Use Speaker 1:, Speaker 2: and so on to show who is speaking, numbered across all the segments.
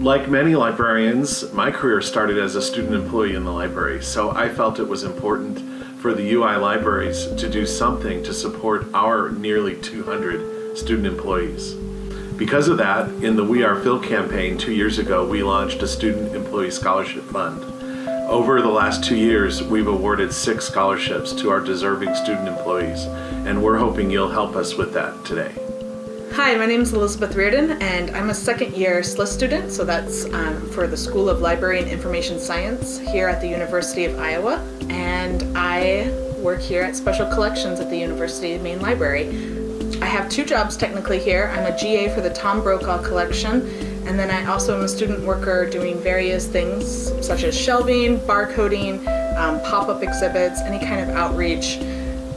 Speaker 1: Like many librarians, my career started as a student employee in the library, so I felt it was important for the UI libraries to do something to support our nearly 200 student employees. Because of that, in the We Are Phil campaign two years ago, we launched a Student Employee Scholarship Fund. Over the last two years, we've awarded six scholarships to our deserving student employees, and we're hoping you'll help us with that today.
Speaker 2: Hi, my name is Elizabeth Reardon and I'm a second year SLIS student, so that's um, for the School of Library and Information Science here at the University of Iowa. And I work here at Special Collections at the University of Maine Library. I have two jobs technically here. I'm a GA for the Tom Brokaw collection and then I also am a student worker doing various things such as shelving, barcoding, um, pop-up exhibits, any kind of outreach,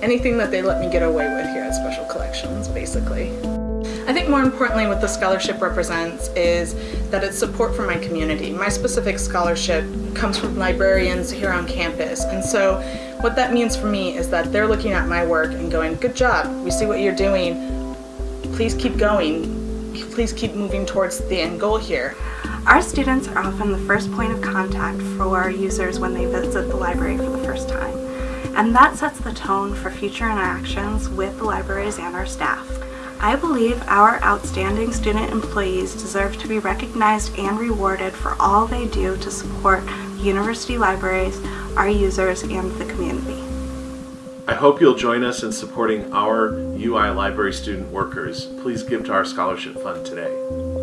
Speaker 2: anything that they let me get away with here at Special Collections basically. I think more importantly what the scholarship represents is that it's support for my community. My specific scholarship comes from librarians here on campus and so what that means for me is that they're looking at my work and going, good job, we see what you're doing, please keep going, please keep moving towards the end goal here.
Speaker 3: Our students are often the first point of contact for our users when they visit the library for the first time. And that sets the tone for future interactions with the libraries and our staff. I believe our outstanding student employees deserve to be recognized and rewarded for all they do to support university libraries, our users, and the community.
Speaker 1: I hope you'll join us in supporting our UI library student workers. Please give to our scholarship fund today.